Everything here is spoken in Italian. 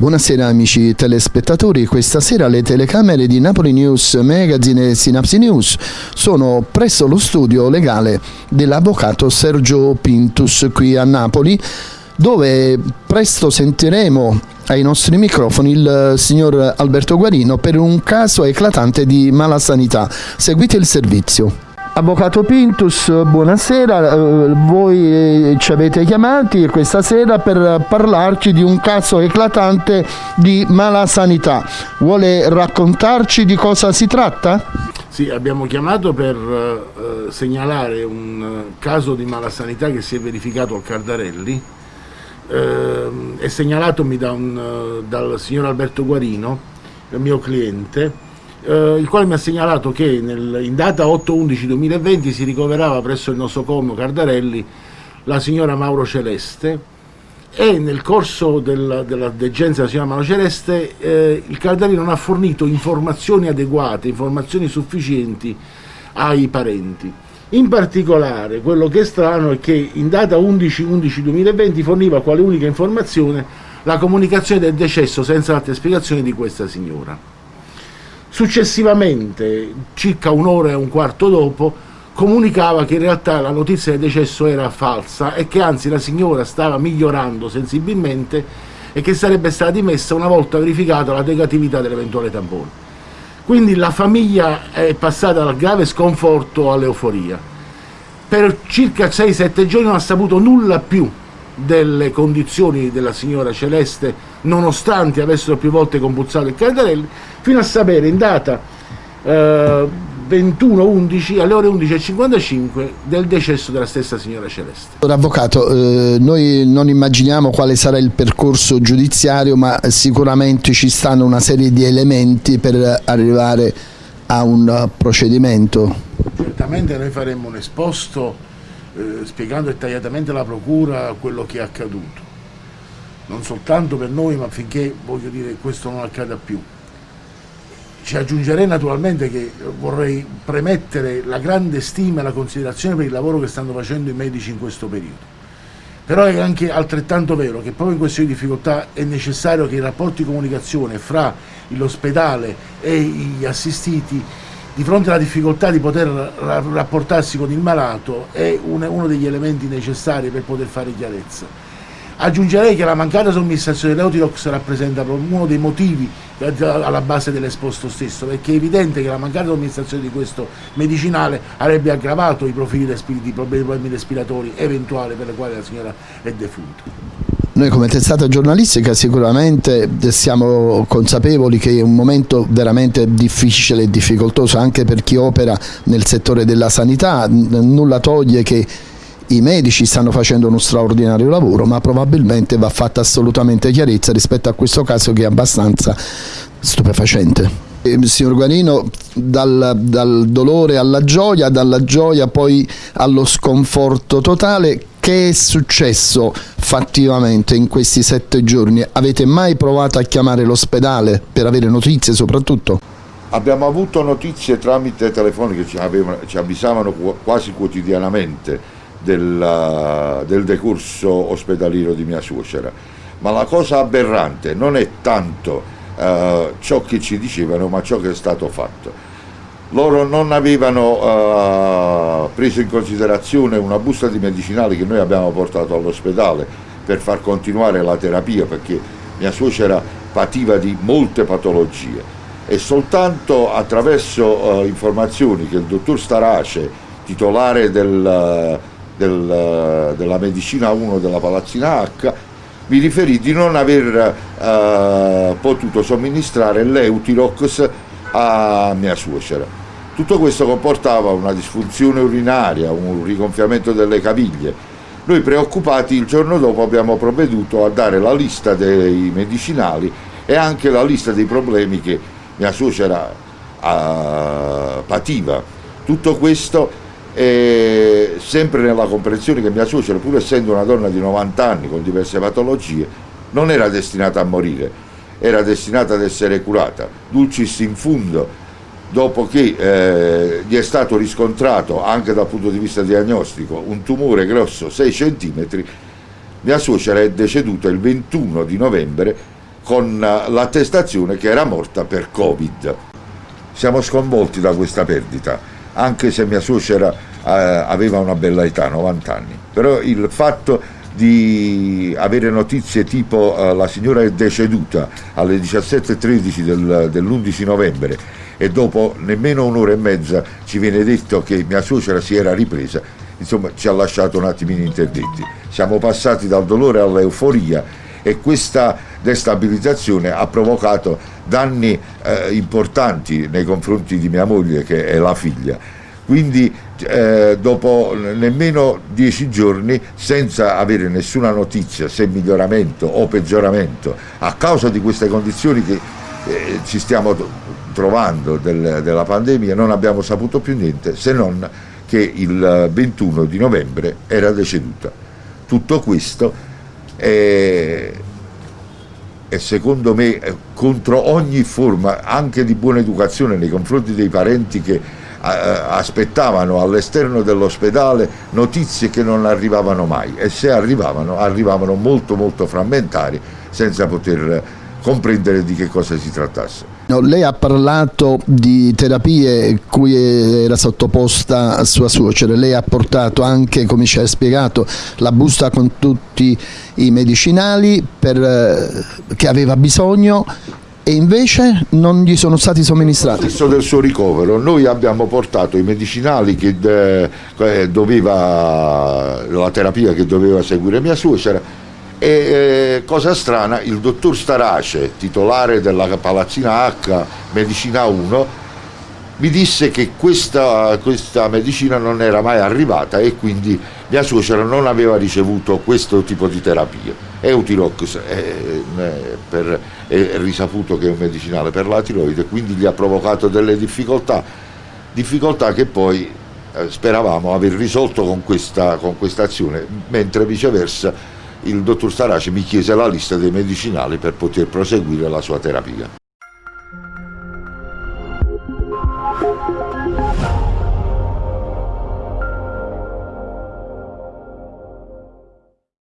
Buonasera amici telespettatori, questa sera le telecamere di Napoli News Magazine e Synapsi News sono presso lo studio legale dell'avvocato Sergio Pintus qui a Napoli dove presto sentiremo ai nostri microfoni il signor Alberto Guarino per un caso eclatante di mala sanità. Seguite il servizio. Avvocato Pintus, buonasera, eh, voi ci avete chiamati questa sera per parlarci di un caso eclatante di mala sanità. Vuole raccontarci di cosa si tratta? Sì, abbiamo chiamato per eh, segnalare un eh, caso di mala sanità che si è verificato al Cardarelli, eh, è segnalatomi da un, dal signor Alberto Guarino, il mio cliente, eh, il quale mi ha segnalato che nel, in data 8-11-2020 si ricoverava presso il nosocomio Cardarelli la signora Mauro Celeste e nel corso del, della degenza della signora Mauro Celeste eh, il Cardarelli non ha fornito informazioni adeguate, informazioni sufficienti ai parenti. In particolare quello che è strano è che in data 11-11-2020 forniva quale unica informazione la comunicazione del decesso senza altre spiegazioni di questa signora. Successivamente, circa un'ora e un quarto dopo, comunicava che in realtà la notizia del decesso era falsa e che anzi la signora stava migliorando sensibilmente e che sarebbe stata dimessa una volta verificata la negatività dell'eventuale tampone. Quindi la famiglia è passata dal grave sconforto all'euforia. Per circa 6-7 giorni non ha saputo nulla più delle condizioni della signora Celeste, nonostante avessero più volte compulsato il Cardarelli, fino a sapere in data eh, 21-11 alle ore 11.55 del decesso della stessa signora Celeste. Avvocato, eh, noi non immaginiamo quale sarà il percorso giudiziario, ma sicuramente ci stanno una serie di elementi per arrivare a un procedimento. Certamente noi faremo un esposto eh, spiegando dettagliatamente alla Procura quello che è accaduto. Non soltanto per noi, ma affinché, voglio dire, questo non accada più. Ci aggiungerei naturalmente che vorrei premettere la grande stima e la considerazione per il lavoro che stanno facendo i medici in questo periodo. Però è anche altrettanto vero che proprio in queste difficoltà è necessario che i rapporti di comunicazione fra l'ospedale e gli assistiti di fronte alla difficoltà di poter rapportarsi con il malato è uno degli elementi necessari per poter fare chiarezza. Aggiungerei che la mancata somministrazione dell'Eutirox rappresenta uno dei motivi alla base dell'esposto stesso, perché è evidente che la mancata somministrazione di questo medicinale avrebbe aggravato i profili di problemi respiratori eventuali per i quali la signora è defunta. Noi come testata giornalistica sicuramente siamo consapevoli che è un momento veramente difficile e difficoltoso anche per chi opera nel settore della sanità, nulla toglie che i medici stanno facendo uno straordinario lavoro ma probabilmente va fatta assolutamente chiarezza rispetto a questo caso che è abbastanza stupefacente. Eh, signor Guarino, dal, dal dolore alla gioia, dalla gioia poi allo sconforto totale, che è successo fattivamente in questi sette giorni? Avete mai provato a chiamare l'ospedale per avere notizie soprattutto? Abbiamo avuto notizie tramite telefoniche, ci, avevano, ci avvisavano quasi quotidianamente del, del decorso ospedaliero di mia suocera, ma la cosa aberrante non è tanto uh, ciò che ci dicevano, ma ciò che è stato fatto. Loro non avevano uh, preso in considerazione una busta di medicinali che noi abbiamo portato all'ospedale per far continuare la terapia perché mia suocera pativa di molte patologie. E soltanto attraverso uh, informazioni che il dottor Starace, titolare del, del, della medicina 1 della Palazzina H, mi riferì di non aver uh, potuto somministrare l'Eutirox a mia suocera. Tutto questo comportava una disfunzione urinaria, un rigonfiamento delle caviglie. Noi preoccupati il giorno dopo abbiamo provveduto a dare la lista dei medicinali e anche la lista dei problemi che mia suocera uh, pativa. Tutto questo eh, sempre nella comprensione che mia suocera, pur essendo una donna di 90 anni con diverse patologie, non era destinata a morire era destinata ad essere curata, dulcis in fundo, dopo che eh, gli è stato riscontrato anche dal punto di vista diagnostico un tumore grosso 6 cm, mia suocera è deceduta il 21 di novembre con l'attestazione che era morta per Covid. Siamo sconvolti da questa perdita, anche se mia suocera eh, aveva una bella età, 90 anni. Però il fatto di avere notizie tipo uh, la signora è deceduta alle 17.13 del, dell'11 novembre e dopo nemmeno un'ora e mezza ci viene detto che mia suocera si era ripresa, insomma ci ha lasciato un attimino interdetti. Siamo passati dal dolore all'euforia e questa destabilizzazione ha provocato danni eh, importanti nei confronti di mia moglie che è la figlia. Quindi eh, dopo nemmeno dieci giorni senza avere nessuna notizia se miglioramento o peggioramento a causa di queste condizioni che eh, ci stiamo trovando del, della pandemia non abbiamo saputo più niente se non che il 21 di novembre era deceduta. Tutto questo è, è secondo me contro ogni forma anche di buona educazione nei confronti dei parenti che aspettavano all'esterno dell'ospedale notizie che non arrivavano mai. E se arrivavano arrivavano molto molto frammentari senza poter comprendere di che cosa si trattasse. No, lei ha parlato di terapie cui era sottoposta sua suocera, lei ha portato anche, come ci ha spiegato, la busta con tutti i medicinali per, eh, che aveva bisogno e invece non gli sono stati somministrati. Stesso del suo ricovero, noi abbiamo portato i medicinali che eh, doveva, la terapia che doveva seguire mia suocera e eh, cosa strana, il dottor Starace, titolare della Palazzina H Medicina 1, mi disse che questa, questa, medicina non era mai arrivata e quindi mia suocera non aveva ricevuto questo tipo di terapia. Eutirox è, è, è risaputo che è un medicinale per la tiroide, quindi gli ha provocato delle difficoltà, difficoltà che poi eh, speravamo aver risolto con questa, con questa azione, mentre viceversa il dottor Starace mi chiese la lista dei medicinali per poter proseguire la sua terapia.